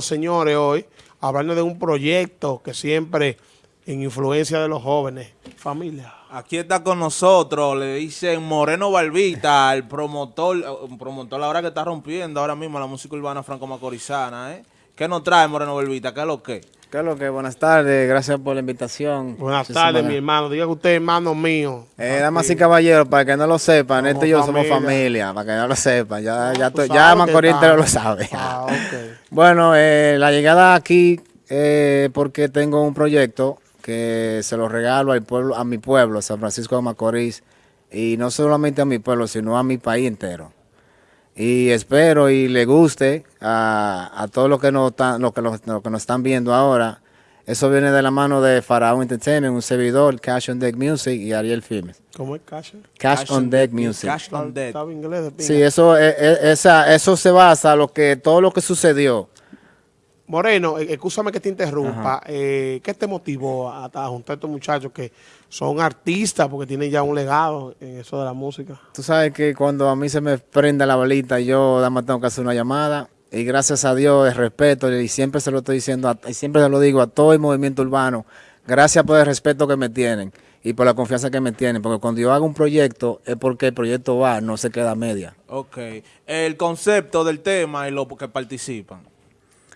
señores, hoy, hablando de un proyecto que siempre en influencia de los jóvenes. Familia. Aquí está con nosotros, le dicen Moreno Barbita, el promotor, un promotor ahora que está rompiendo ahora mismo la música urbana franco-macorizana, ¿eh? ¿Qué nos trae Moreno Barbita? ¿Qué es lo que? ¿Qué es lo que? Buenas tardes, gracias por la invitación. Buenas tardes, mi hermano. Diga usted, hermano mío. Eh, damas y caballeros, para que no lo sepan, este y yo somos familia, para que no lo sepan. Ya, ya, ya Macorís lo sabe. Ah, okay. bueno, eh, la llegada aquí, eh, porque tengo un proyecto que se lo regalo al pueblo, a mi pueblo, San Francisco de Macorís, y no solamente a mi pueblo, sino a mi país entero. Y espero y le guste a, a todos los que, nos están, lo que, lo, que nos están viendo ahora. Eso viene de la mano de Faraón Entertainment, un servidor, Cash on Deck Music y Ariel Filmes. ¿Cómo es Cash? Cash, on, Deck Music. Cash on Deck. Sí, eso, es, e, esa, eso se basa en lo que, todo lo que sucedió. Moreno, eh, escúchame que te interrumpa. Eh, ¿Qué te motivó a, a, juntar a estos muchachos que son artistas porque tienen ya un legado en eso de la música? Tú sabes que cuando a mí se me prende la balita, yo nada más tengo que hacer una llamada. Y gracias a Dios, el respeto, y siempre se lo estoy diciendo, y siempre se lo digo a todo el movimiento urbano, gracias por el respeto que me tienen y por la confianza que me tienen, porque cuando yo hago un proyecto es porque el proyecto va, no se queda a media. Ok. El concepto del tema y los que participan.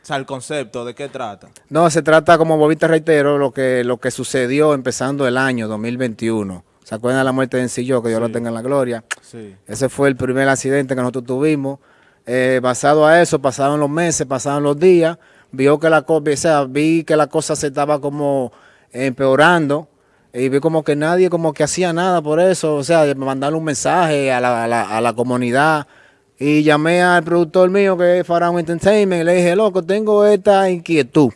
O sea, el concepto, ¿de qué trata? No, se trata, como Bobita reitero, lo que, lo que sucedió empezando el año 2021. ¿Se acuerdan de la muerte de Encillo? Que Dios lo tenga en la gloria. Sí. Ese fue el primer accidente que nosotros tuvimos. Eh, basado a eso, pasaron los meses, pasaron los días, vio que la cosa, o sea, vi que la cosa se estaba como empeorando y vi como que nadie como que hacía nada por eso, o sea, mandarle un mensaje a la, a la, a la comunidad, y llamé al productor mío que es Faraón Entertainment y le dije, loco, tengo esta inquietud.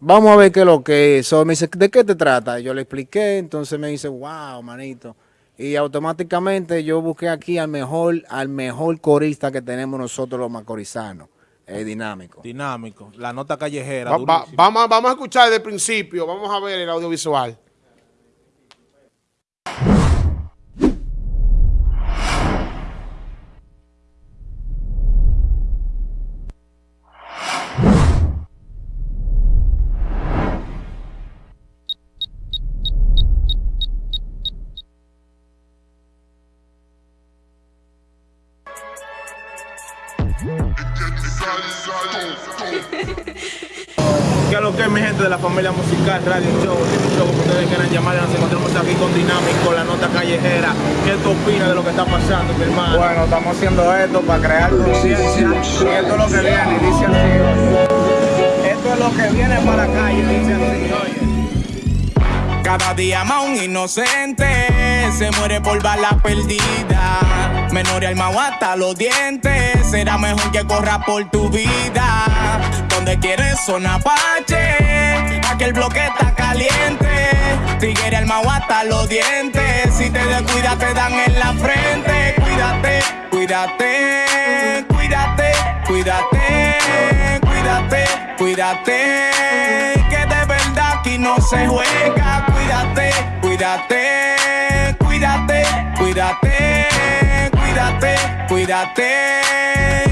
Vamos a ver qué es lo que es. me dice, ¿de qué te trata? yo le expliqué, entonces me dice, wow, manito. Y automáticamente yo busqué aquí al mejor, al mejor corista que tenemos nosotros los macorizanos. Es dinámico. Dinámico. La nota callejera. vamos, vamos a escuchar desde el principio. Vamos a ver el audiovisual. ¿Qué es lo que es mi gente de la familia musical, Radio Show? Show como ustedes quieran llamar, nos encontramos aquí con Dinámico, la nota callejera. ¿Qué tú opinas de lo que está pasando, mi hermano? Bueno, estamos haciendo esto para crear conciencia y esto es lo que viene, dice así. Esto es lo que viene para la calle, dice así, oye. Cada día más un inocente se muere por bala perdida. Menor y alma hasta los dientes. Será mejor que corra por tu vida. Donde quieres son Apache. Aquel bloque está caliente. Tigre alma hasta los dientes. Si te descuidas, te dan en la frente. Cuídate, cuídate, cuídate, cuídate, cuídate, cuídate. Que de verdad aquí no se juega. Cuídate, cuídate, cuídate, cuídate cuídate, cuídate,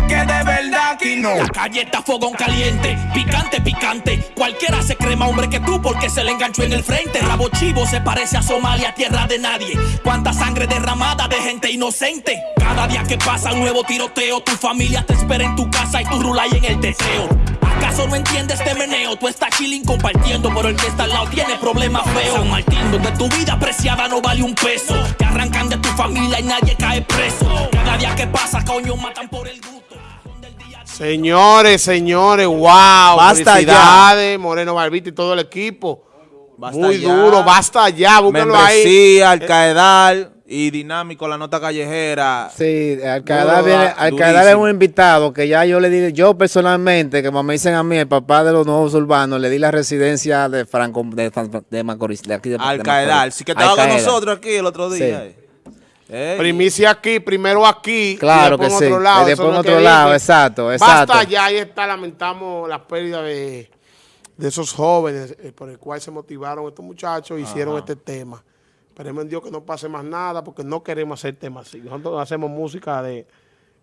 que de verdad aquí no. La calle está fogón caliente, picante, picante. Cualquiera se crema hombre que tú porque se le enganchó en el frente. Rabo chivo se parece a Somalia, tierra de nadie. Cuánta sangre derramada de gente inocente. Cada día que pasa un nuevo tiroteo, tu familia te espera en tu casa y tú rulas en el deseo. ¿Acaso no entiendes este meneo? Tú estás chilling compartiendo, pero el que está al lado tiene problemas feos. San Martín, donde tu vida preciada no vale un peso. Te arrancan de tu familia y nadie cae preso. Cada día que pasa, coño, matan por el gusto. Señores, señores, wow. Basta Felicidades, Moreno Barbita y todo el equipo. Muy duro, basta ya, búsquenlo ahí. Alcaedal y dinámico la nota callejera. Sí, Alcadar, viene, es un invitado que ya yo le di, yo personalmente, que como me dicen a mí, el papá de los nuevos urbanos, le di la residencia de Franco, de, de Macorís, de aquí de, Alcaedal, sí que estaba con nosotros aquí el otro día. Eh. Primicia aquí, primero aquí, claro y después que en otro lado. Y después en otro lado, exacto, exacto. Basta ya, ahí está, lamentamos la pérdida de, de esos jóvenes eh, por el cual se motivaron estos muchachos e hicieron este tema. Esperemos en Dios que no pase más nada porque no queremos hacer temas así. Nosotros hacemos música de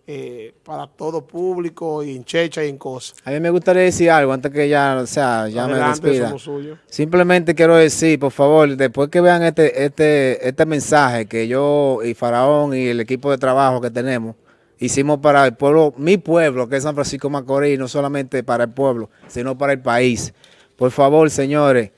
eh, para todo público y en checha y en cosas. A mí me gustaría decir algo antes que ya, o sea, ya me despida. Simplemente quiero decir, por favor, después que vean este, este, este mensaje que yo y Faraón y el equipo de trabajo que tenemos hicimos para el pueblo, mi pueblo, que es San Francisco Macorís, no solamente para el pueblo, sino para el país. Por favor, señores,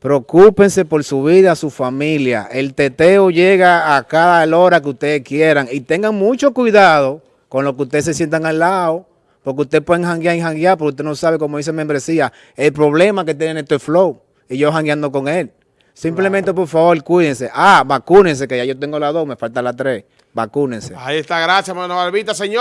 preocúpense por su vida, su familia. El teteo llega a cada hora que ustedes quieran y tengan mucho cuidado con lo que ustedes se sientan al lado. Porque ustedes pueden janguear y janguear, porque usted no sabe, como dice membresía, el problema que tienen este flow. Y yo jangueando con él. Simplemente, por favor, cuídense. Ah, vacúnense, que ya yo tengo la dos, me falta la tres. Vacúnense. Ahí está, gracias, Moreno Barbita, señor.